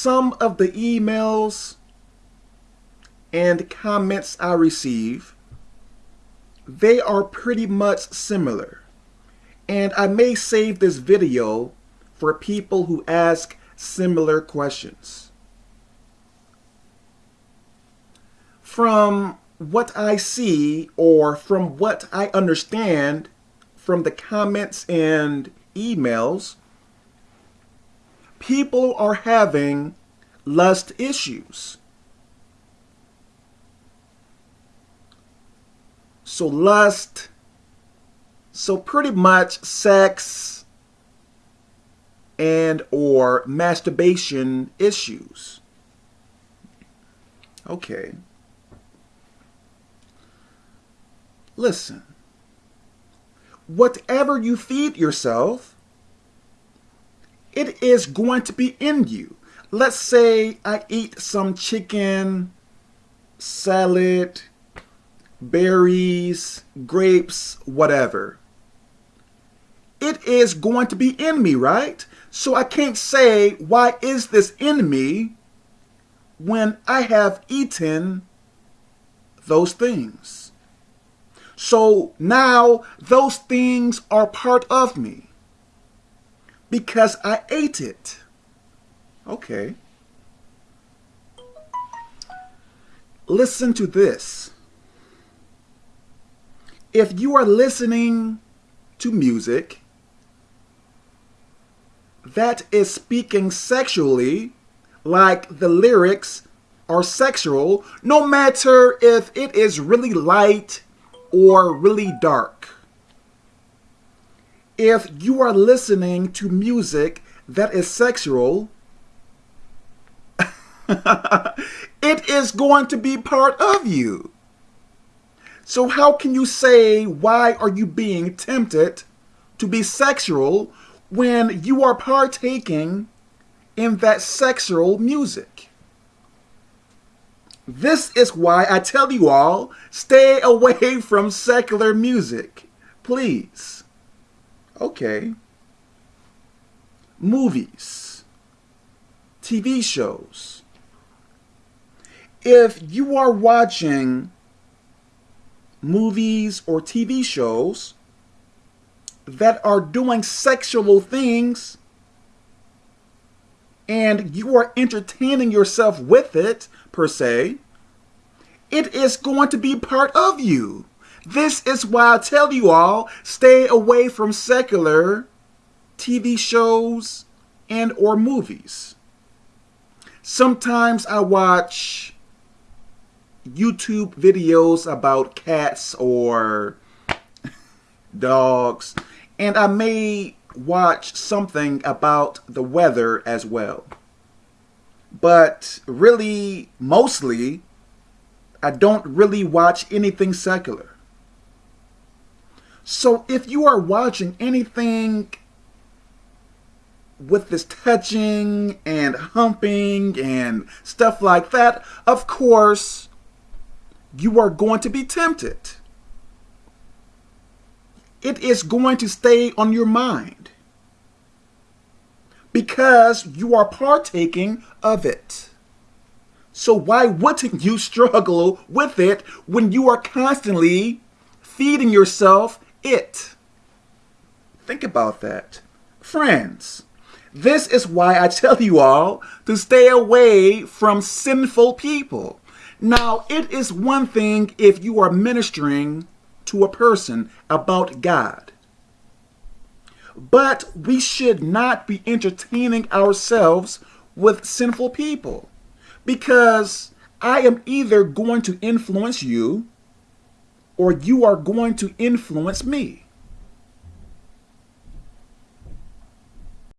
some of the emails and comments I receive, they are pretty much similar. And I may save this video for people who ask similar questions. From what I see or from what I understand from the comments and emails, people are having lust issues. So lust, so pretty much sex and or masturbation issues. Okay. Listen. Whatever you feed yourself, it is going to be in you. Let's say I eat some chicken, salad, berries, grapes, whatever. It is going to be in me, right? So I can't say, why is this in me when I have eaten those things? So now those things are part of me because I ate it. Okay. Listen to this. If you are listening to music that is speaking sexually, like the lyrics are sexual, no matter if it is really light or really dark if you are listening to music that is sexual, it is going to be part of you. So how can you say, why are you being tempted to be sexual when you are partaking in that sexual music? This is why I tell you all, stay away from secular music, please. Okay. Movies. TV shows. If you are watching movies or TV shows that are doing sexual things and you are entertaining yourself with it, per se, it is going to be part of you. This is why I tell you all, stay away from secular TV shows and or movies. Sometimes I watch YouTube videos about cats or dogs, and I may watch something about the weather as well. But really, mostly, I don't really watch anything secular. So if you are watching anything with this touching and humping and stuff like that, of course, you are going to be tempted. It is going to stay on your mind because you are partaking of it. So why wouldn't you struggle with it when you are constantly feeding yourself it. Think about that. Friends, this is why I tell you all to stay away from sinful people. Now, it is one thing if you are ministering to a person about God. But we should not be entertaining ourselves with sinful people because I am either going to influence you or you are going to influence me.